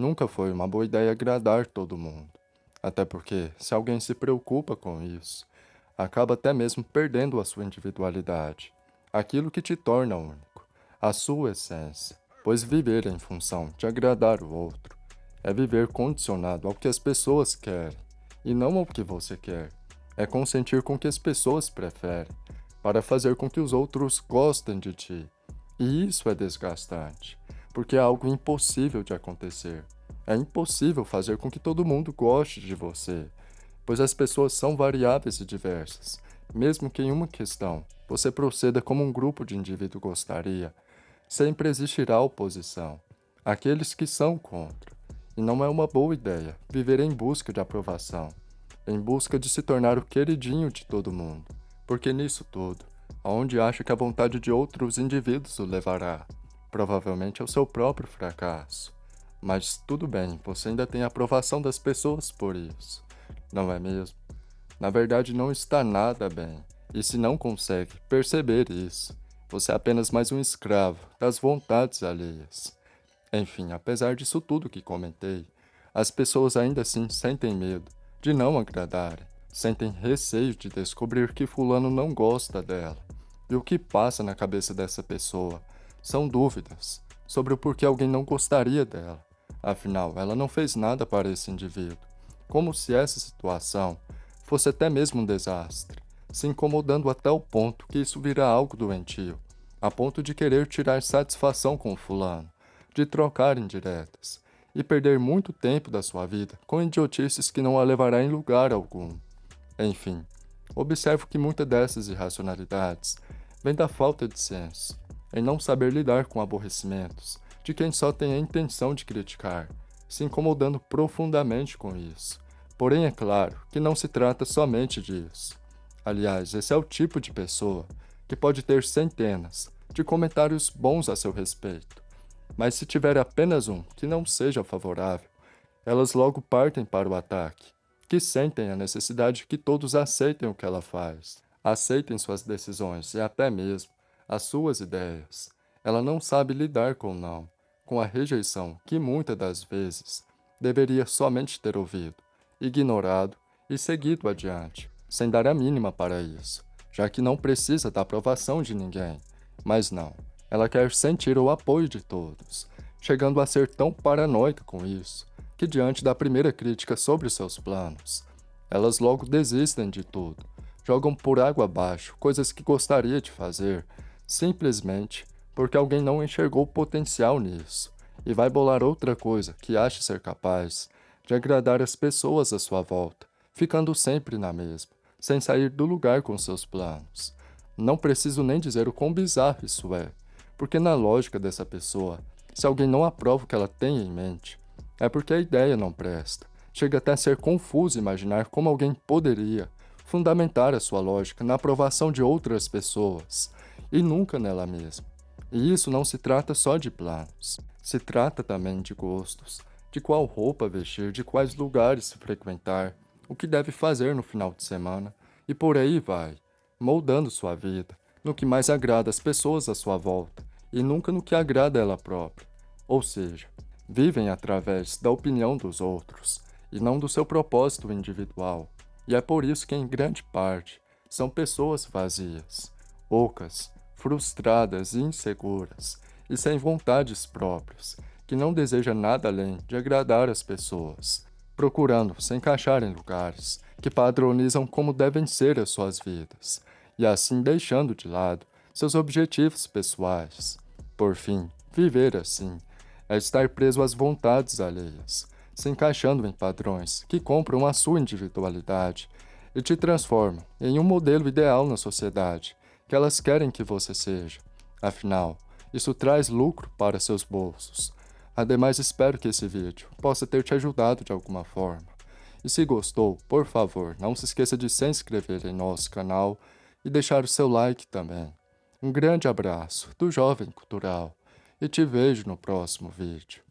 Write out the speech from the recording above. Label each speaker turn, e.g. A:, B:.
A: Nunca foi uma boa ideia agradar todo mundo. Até porque, se alguém se preocupa com isso, acaba até mesmo perdendo a sua individualidade, aquilo que te torna único, a sua essência, pois viver em função de agradar o outro é viver condicionado ao que as pessoas querem e não ao que você quer. É consentir com o que as pessoas preferem, para fazer com que os outros gostem de ti. E isso é desgastante, porque é algo impossível de acontecer. É impossível fazer com que todo mundo goste de você, pois as pessoas são variáveis e diversas. Mesmo que em uma questão você proceda como um grupo de indivíduos gostaria, sempre existirá oposição, aqueles que são contra. E não é uma boa ideia viver em busca de aprovação, em busca de se tornar o queridinho de todo mundo, porque nisso tudo, aonde acha que a vontade de outros indivíduos o levará, provavelmente ao seu próprio fracasso. Mas tudo bem, você ainda tem a aprovação das pessoas por isso, não é mesmo? Na verdade, não está nada bem, e se não consegue perceber isso, você é apenas mais um escravo das vontades alheias. Enfim, apesar disso tudo que comentei, as pessoas ainda assim sentem medo de não agradarem, sentem receio de descobrir que fulano não gosta dela. E o que passa na cabeça dessa pessoa são dúvidas sobre o porquê alguém não gostaria dela. Afinal, ela não fez nada para esse indivíduo, como se essa situação fosse até mesmo um desastre, se incomodando até o ponto que isso vira algo doentio, a ponto de querer tirar satisfação com o fulano, de trocar indiretas, e perder muito tempo da sua vida com idiotices que não a levará em lugar algum. Enfim, observo que muitas dessas irracionalidades vêm da falta de senso, em não saber lidar com aborrecimentos, de quem só tem a intenção de criticar, se incomodando profundamente com isso. Porém, é claro que não se trata somente disso. Aliás, esse é o tipo de pessoa que pode ter centenas de comentários bons a seu respeito, mas se tiver apenas um que não seja favorável, elas logo partem para o ataque, que sentem a necessidade que todos aceitem o que ela faz, aceitem suas decisões e até mesmo as suas ideias, ela não sabe lidar com o não, com a rejeição que muitas das vezes deveria somente ter ouvido, ignorado e seguido adiante, sem dar a mínima para isso, já que não precisa da aprovação de ninguém. Mas não, ela quer sentir o apoio de todos, chegando a ser tão paranoica com isso, que diante da primeira crítica sobre seus planos, elas logo desistem de tudo, jogam por água abaixo coisas que gostaria de fazer, simplesmente porque alguém não enxergou potencial nisso, e vai bolar outra coisa que acha ser capaz de agradar as pessoas à sua volta, ficando sempre na mesma, sem sair do lugar com seus planos. Não preciso nem dizer o quão bizarro isso é, porque na lógica dessa pessoa, se alguém não aprova o que ela tem em mente, é porque a ideia não presta. Chega até a ser confuso imaginar como alguém poderia fundamentar a sua lógica na aprovação de outras pessoas, e nunca nela mesma. E isso não se trata só de planos, se trata também de gostos, de qual roupa vestir, de quais lugares frequentar, o que deve fazer no final de semana, e por aí vai, moldando sua vida, no que mais agrada as pessoas à sua volta, e nunca no que agrada ela própria. Ou seja, vivem através da opinião dos outros, e não do seu propósito individual, e é por isso que em grande parte são pessoas vazias, ocas, frustradas e inseguras, e sem vontades próprias, que não deseja nada além de agradar as pessoas, procurando se encaixar em lugares que padronizam como devem ser as suas vidas, e assim deixando de lado seus objetivos pessoais. Por fim, viver assim é estar preso às vontades alheias, se encaixando em padrões que compram a sua individualidade e te transformam em um modelo ideal na sociedade, que elas querem que você seja. Afinal, isso traz lucro para seus bolsos. Ademais, espero que esse vídeo possa ter te ajudado de alguma forma. E se gostou, por favor, não se esqueça de se inscrever em nosso canal e deixar o seu like também. Um grande abraço do Jovem Cultural e te vejo no próximo vídeo.